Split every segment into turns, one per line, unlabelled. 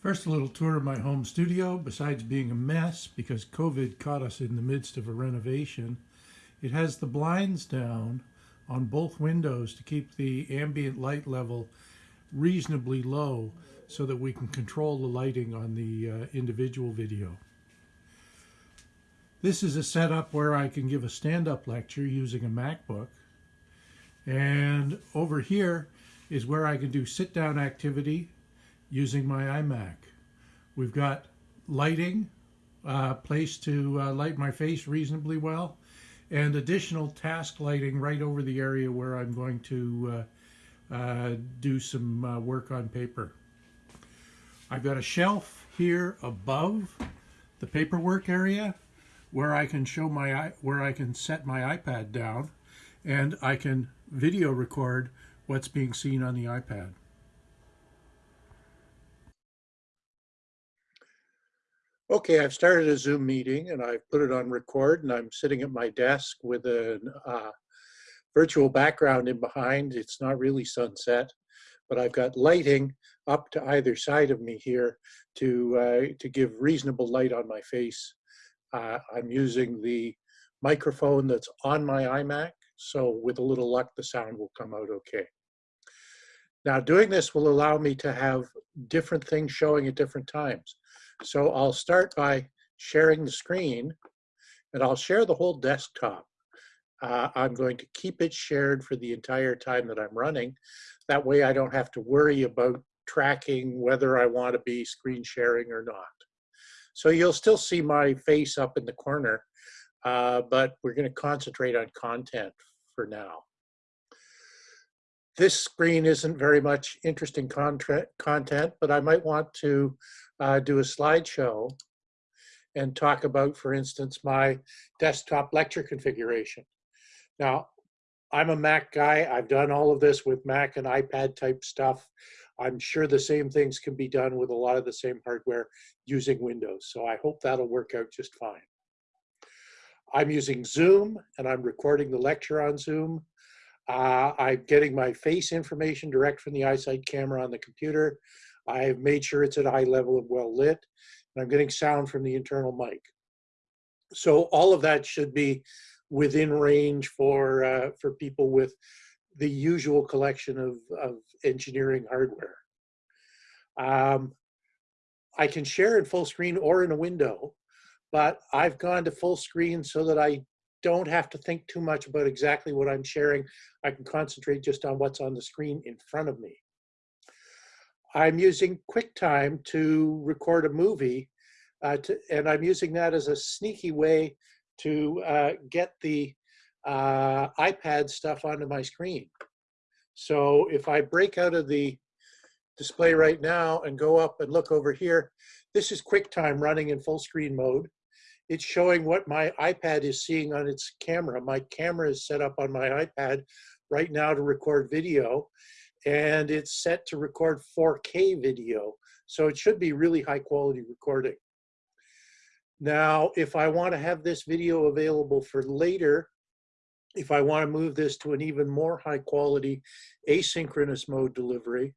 First, a little tour of my home studio. Besides being a mess because COVID caught us in the midst of a renovation, it has the blinds down on both windows to keep the ambient light level reasonably low so that we can control the lighting on the uh, individual video. This is a setup where I can give a stand-up lecture using a MacBook. And over here is where I can do sit-down activity using my iMac. We've got lighting, uh, place to uh, light my face reasonably well, and additional task lighting right over the area where I'm going to uh, uh do some uh, work on paper. I've got a shelf here above the paperwork area where I can show my where I can set my iPad down and I can video record what's being seen on the iPad. Okay, I've started a Zoom meeting and I've put it on record and I'm sitting at my desk with a uh, virtual background in behind. It's not really sunset, but I've got lighting up to either side of me here to, uh, to give reasonable light on my face. Uh, I'm using the microphone that's on my iMac, so with a little luck, the sound will come out okay. Now doing this will allow me to have different things showing at different times. So I'll start by sharing the screen and I'll share the whole desktop. Uh, I'm going to keep it shared for the entire time that I'm running. That way I don't have to worry about tracking whether I want to be screen sharing or not. So you'll still see my face up in the corner, uh, but we're going to concentrate on content for now. This screen isn't very much interesting content, but I might want to uh, do a slideshow and talk about, for instance, my desktop lecture configuration. Now, I'm a Mac guy. I've done all of this with Mac and iPad type stuff. I'm sure the same things can be done with a lot of the same hardware using Windows. So I hope that'll work out just fine. I'm using Zoom and I'm recording the lecture on Zoom. Uh, I'm getting my face information direct from the iSight camera on the computer. I've made sure it's at a high level and well lit, and I'm getting sound from the internal mic. So all of that should be within range for uh, for people with the usual collection of, of engineering hardware. Um, I can share in full screen or in a window, but I've gone to full screen so that I don't have to think too much about exactly what I'm sharing. I can concentrate just on what's on the screen in front of me. I'm using QuickTime to record a movie, uh, to, and I'm using that as a sneaky way to uh, get the uh, iPad stuff onto my screen. So if I break out of the display right now and go up and look over here, this is QuickTime running in full screen mode. It's showing what my iPad is seeing on its camera. My camera is set up on my iPad right now to record video and it's set to record 4K video. So it should be really high quality recording. Now, if I want to have this video available for later, if I want to move this to an even more high quality asynchronous mode delivery,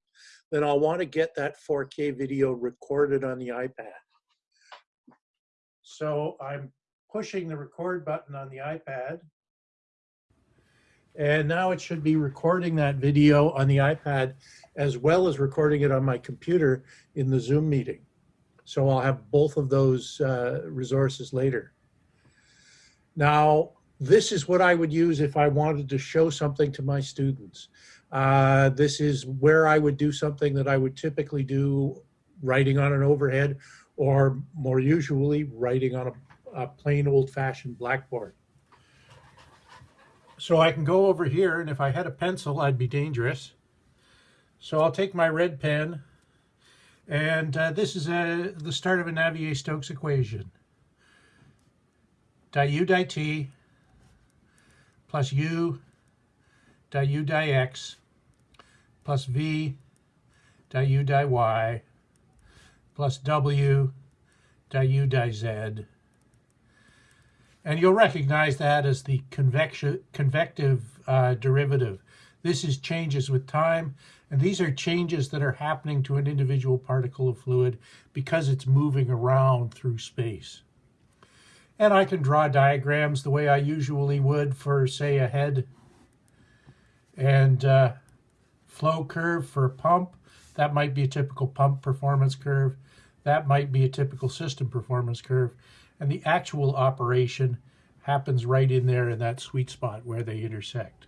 then I'll want to get that 4K video recorded on the iPad. So I'm pushing the record button on the iPad and now it should be recording that video on the iPad as well as recording it on my computer in the Zoom meeting. So I'll have both of those uh, resources later. Now, this is what I would use if I wanted to show something to my students. Uh, this is where I would do something that I would typically do writing on an overhead or more usually writing on a, a plain old fashioned blackboard. So I can go over here, and if I had a pencil, I'd be dangerous. So I'll take my red pen, and uh, this is a, uh, the start of a Navier-Stokes equation. Di u di t plus u di u di x plus v di u di y plus w di u di z and you'll recognize that as the convective uh, derivative. This is changes with time. And these are changes that are happening to an individual particle of fluid because it's moving around through space. And I can draw diagrams the way I usually would for, say, a head and uh, flow curve for a pump. That might be a typical pump performance curve. That might be a typical system performance curve. And the actual operation happens right in there in that sweet spot where they intersect.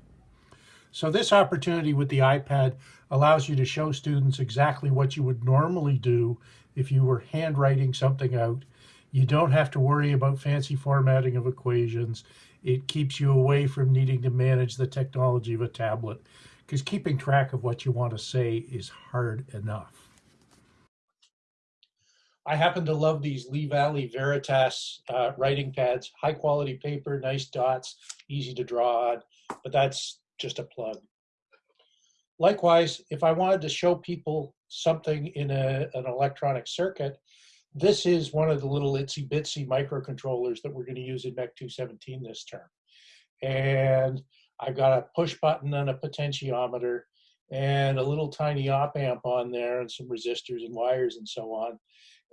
So this opportunity with the iPad allows you to show students exactly what you would normally do if you were handwriting something out. You don't have to worry about fancy formatting of equations. It keeps you away from needing to manage the technology of a tablet because keeping track of what you want to say is hard enough. I happen to love these Lee Valley Veritas uh, writing pads, high quality paper, nice dots, easy to draw on, but that's just a plug. Likewise, if I wanted to show people something in a, an electronic circuit, this is one of the little itsy bitsy microcontrollers that we're going to use in MEC 217 this term. And I've got a push button and a potentiometer and a little tiny op amp on there and some resistors and wires and so on.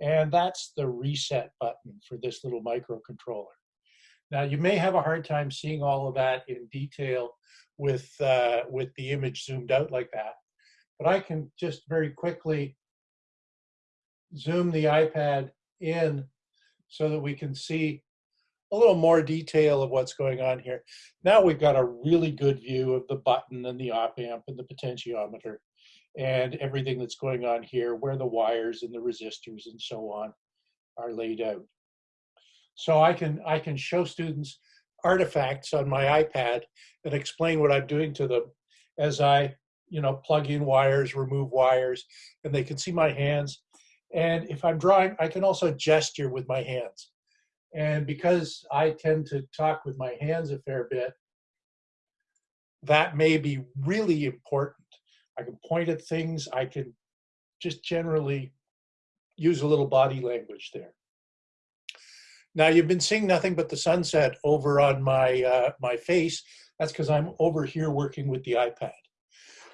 And that's the reset button for this little microcontroller. Now you may have a hard time seeing all of that in detail with, uh, with the image zoomed out like that, but I can just very quickly zoom the iPad in so that we can see a little more detail of what's going on here. Now we've got a really good view of the button and the op amp and the potentiometer and everything that's going on here, where the wires and the resistors and so on are laid out. So I can, I can show students artifacts on my iPad and explain what I'm doing to them as I, you know, plug in wires, remove wires, and they can see my hands. And if I'm drawing, I can also gesture with my hands. And because I tend to talk with my hands a fair bit, that may be really important. I can point at things, I can just generally use a little body language there. Now you've been seeing nothing but the sunset over on my, uh, my face. That's because I'm over here working with the iPad.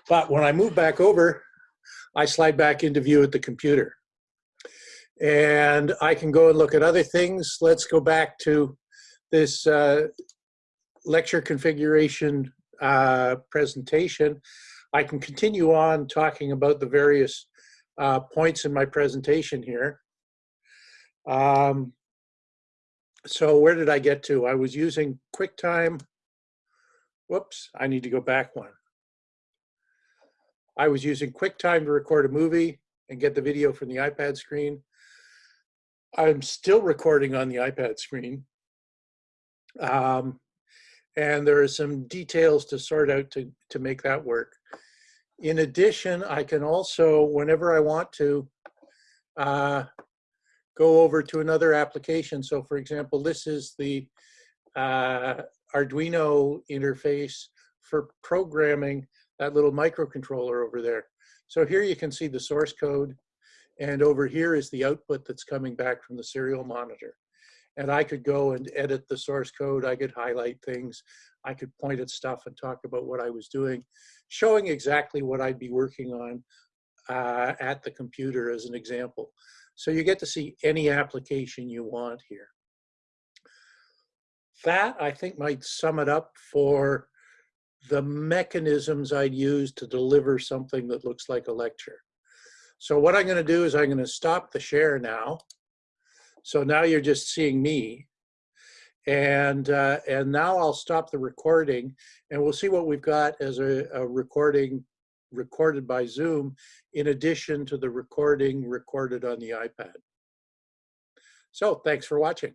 But when I move back over, I slide back into view at the computer. And I can go and look at other things. Let's go back to this uh, lecture configuration uh, presentation. I can continue on talking about the various uh, points in my presentation here. Um, so where did I get to? I was using QuickTime. Whoops, I need to go back one. I was using QuickTime to record a movie and get the video from the iPad screen. I'm still recording on the iPad screen. Um, and there are some details to sort out to, to make that work. In addition, I can also, whenever I want to, uh, go over to another application. So for example, this is the uh, Arduino interface for programming that little microcontroller over there. So here you can see the source code and over here is the output that's coming back from the serial monitor. And I could go and edit the source code. I could highlight things. I could point at stuff and talk about what I was doing, showing exactly what I'd be working on uh, at the computer as an example. So you get to see any application you want here. That, I think, might sum it up for the mechanisms I'd use to deliver something that looks like a lecture. So what I'm going to do is I'm going to stop the share now. So now you're just seeing me. And, uh, and now I'll stop the recording and we'll see what we've got as a, a recording recorded by Zoom in addition to the recording recorded on the iPad. So thanks for watching.